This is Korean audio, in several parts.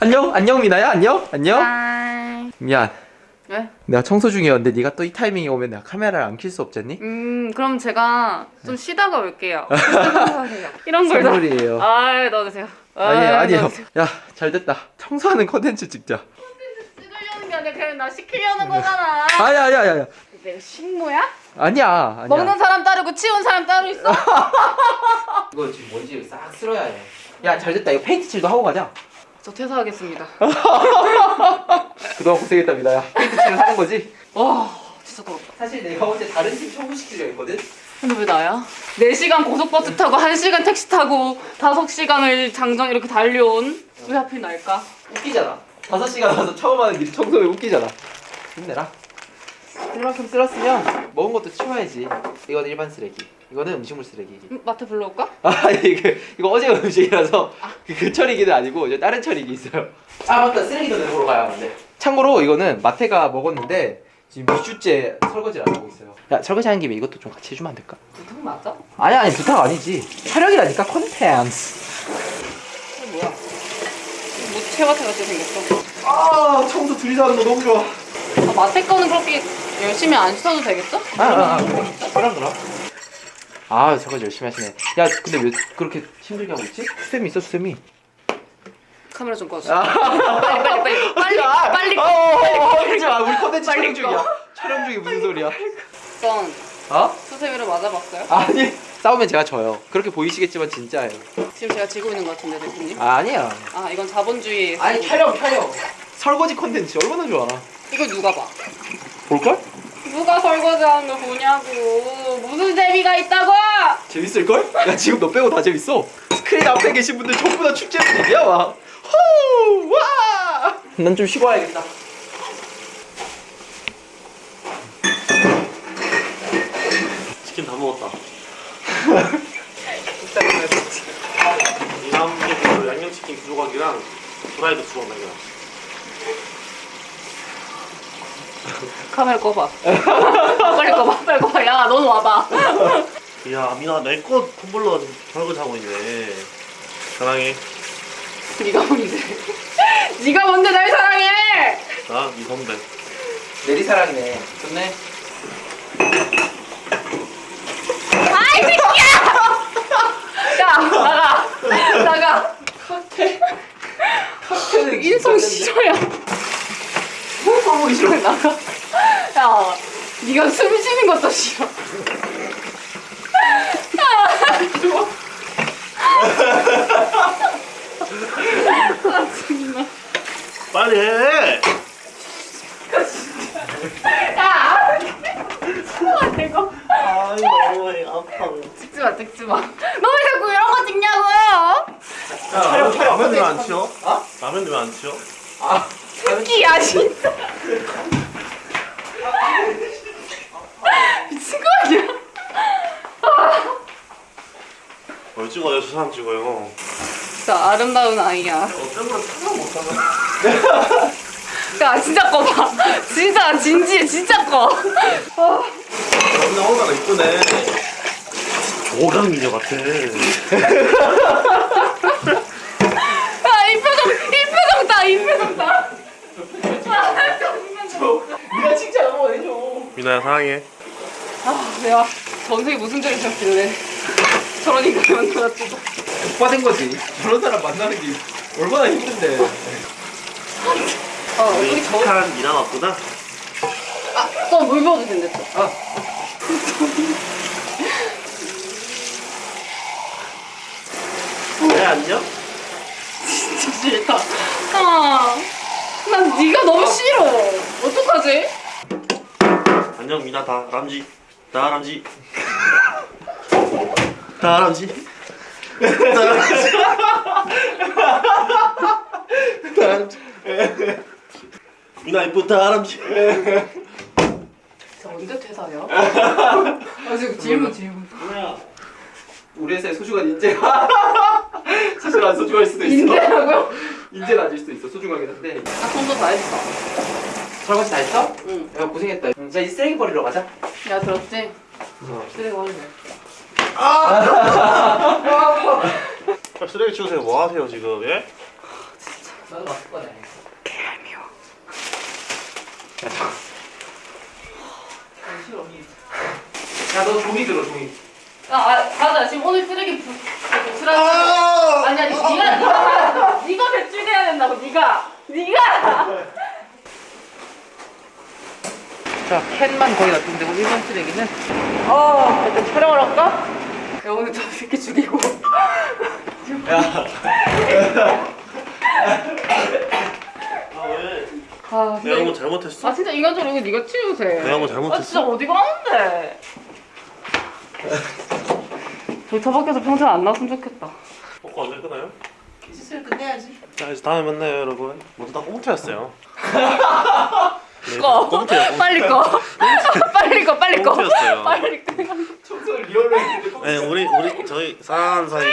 안녕 안녕 미나야 안녕 안녕 hi. 미안 왜? 내가 청소 중이었는데 네가 또 이 타이밍에 오면 내가 카메라를 안 킬 수 없잖니? 음 그럼 제가 좀 쉬다가 올게요. 이런 걸 다. 선물이에요 아 넣어주세요. 아니에요 아이, 아니에요 넣어주세요. 야 잘됐다 청소하는 컨텐츠 찍자 찍으려는 게 아니라 그냥 나 시키려는 거잖아. 아니야 아니야 아니야 내가 식모야? 아니야 아니야 먹는 사람 따로고 치운 사람 따로 있어? 이거 지금 먼지 싹 쓸어야 해야 잘됐다 이거 페인트 칠도 하고 가자 저 퇴사하겠습니다. 그동안 고생했답니다 야 페인트 칠을 하는 거지? 와 진짜 더럽다. 사실 내가 어제 다른 팀 청소시키려 했거든 근데 왜 나야? 4시간 고속버스 타고 1시간 택시 타고 5시간을 장정 이렇게 달려온 왜 하필 날까? 웃기잖아 5시간 와서 처음 하는 일이 청소에 웃기잖아 힘내라 이만큼 쓸었으면 먹은 것도 치워야지 이거는 일반 쓰레기 이거는 음식물 쓰레기 음, 마트 불러올까? 아 이거 이거 어제 음식이라서 그, 그 처리기는 아니고 이제 다른 처리기 있어요 아 맞다 쓰레기도 내보러 가야 하는데 참고로 이거는 마태가 먹었는데 지금 2주째 설거지를 안 하고 있어요 야 설거지 하는 김에 이것도 좀 같이 해주면 안 될까? 부탁 맞아? 아니 아니 부탁 아니지 촬영이라니까 뭐야? 모체 같은 거 생겼어. 아 청소 둘이서 하는 거 너무 좋아 아, 마테 거는 그렇게 열심히 안 씻어도 되겠죠? 아, 아, 아, 그럼 그럼. 아, 설거지 열심히 하시네. 야, 근데 왜 그렇게 힘들게 하고 있지? 수세미 있어, 수세미. 카메라 좀 꺼줘. 아, 빨리 빨리 빨리 빨리 야, 빨리 어, 어, 어, 그러지 마. 우리 컨텐츠 빨리 촬영 중이야. 촬영 중이 무슨 소리야? 전 어? 수세미를 맞아봤어요? 아니, 싸우면 제가 져요. 그렇게 보이시겠지만 진짜예요. 지금 제가 지고 있는 것 같은데 대표님? 아, 아니야. 아 이건 자본주의. 아니, 촬영, 촬영. 설거지 컨텐츠 얼마나 좋아. 이걸 누가 봐? 볼걸? 누가 설거지하는 걸 보냐고 무슨 재미가 있다고? 재밌을걸? 야, 지금 너 빼고 다 재밌어. 스크린 앞에 계신 분들 전부 다 축제 분위기야, 와. 호! 와! 난 좀 쉬고 와야겠다. 치킨 다 먹었다. 그랬지. 이남기그 양념치킨 두 조각이랑 프라이드 두 조각 남겨. 카메라 꺼봐. 빨리 꺼봐. 빨리 꺼봐. 야 너는 와봐. 야 민아 내거 텀블러 설거지 하고 있네. 사랑해. 네가 뭔데? 네가 뭔데 날 사랑해? 나 네 선배. 내리 사랑이네. 좋네. 아이 새끼야! 야 나가 나가. 칵테일은 인성 싫어야. 보기 싫어. 나가. 야 네가 숨 쉬는 것도 싫어. 아 정말. 빨리 해. 야! 아, 이거 아이 너무 아파. 찍지 마, 찍지 마. 너왜 자꾸 이런 거 찍냐고요? 촬영, 촬영. 라면 왜안 치워? 어? 라면 왜안 치워? 아, 새끼야, 진짜. 미친 거 아니야? 뭘 찍어요? 저 사람 찍어요. 진짜 아름다운 아이야. 어쩌면 촬영 못하나? 야, 진짜 꺼봐. 진짜, 진지해, 진짜 꺼. 아, 근데 얼마나 이쁘네. 오강미녀 같아. 야, 이 표정, 이 표정 다, 이 표정 다. 아, 정말 너무- 네가 칭찬 한번 민아야 사랑해. 아, 내가 전생에 무슨 죄를 졌길래 저런 인간을 만나가지고. 오빠 된 거지. 저런 사람 만나는 게 얼마나 힘든데. 어, 우리 우리 저, 착한 미나 왔구나. 아, 너물 부어도 된대, 또. 아, 네 안녕? 진짜 싫다. 아, 난 네가 너무 싫어. 어떡하지? 안녕 미나 다 람지 다 람지 다 람지 다 람지 다 람지 미나 이쁘 다 람지 저 언제 퇴사해요? 아, 지금 질문, 질문. 뭐야 우리 회사의 소중한 인재가 사실 안 소중할 수도 있어. 인재라고요? 인재는 아닐 수도 있어. 소중하긴 한데. 아, 손도 다 했어. 설거지 다 했어? 응. 야 고생했다. 자 이제 쓰레기 버리러 가자. 야, 들었지? 쓰레기 버리네. 쓰레기 치우세요 뭐 하세요 지금 예? 나도 맞을 거네. 개미워. 야, 저. 싫어, 니. 야, 너 종이 들어, 종이. 야, 아, 맞아. 지금 오늘 쓰레기 부, 쓰레기. 아! 아니 아니 네가 네가 네가 배출해야 된다고 네가 네가. 자, 캔만 거의 놔두면 되고, 일반 쓰레기는. 어, 일단 촬영을 할까? 야 오늘 저 새끼 죽이고. 아 왜? 아 내가 뭐 진짜. 잘못했어? 아 진짜 인간적으로 이거 네가 치우세. 내가 뭐아 잘못했어? 진짜 어디 가는데? 절차 밖에서 평생 안 나왔으면 좋겠다. 먹고 언제 끝나요? 시술 끝내야지. 자 이제 다음에 만나요 여러분 모두 다 꽁트였어요 네, 꺼. 꽁트야 꽁트 빨리 꺼. 빨리 꺼. 빨리 꺼. 꽁트였어요. 빨리 꺼. 청소를 리얼로 했는데. 네 우리 우리 저희 사랑하는 사이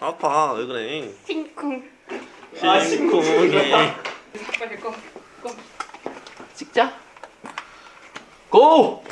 아파 왜 그래 팅쿵. 아, 심쿵해 빨리 꺼. 꺼. 찍자. 고!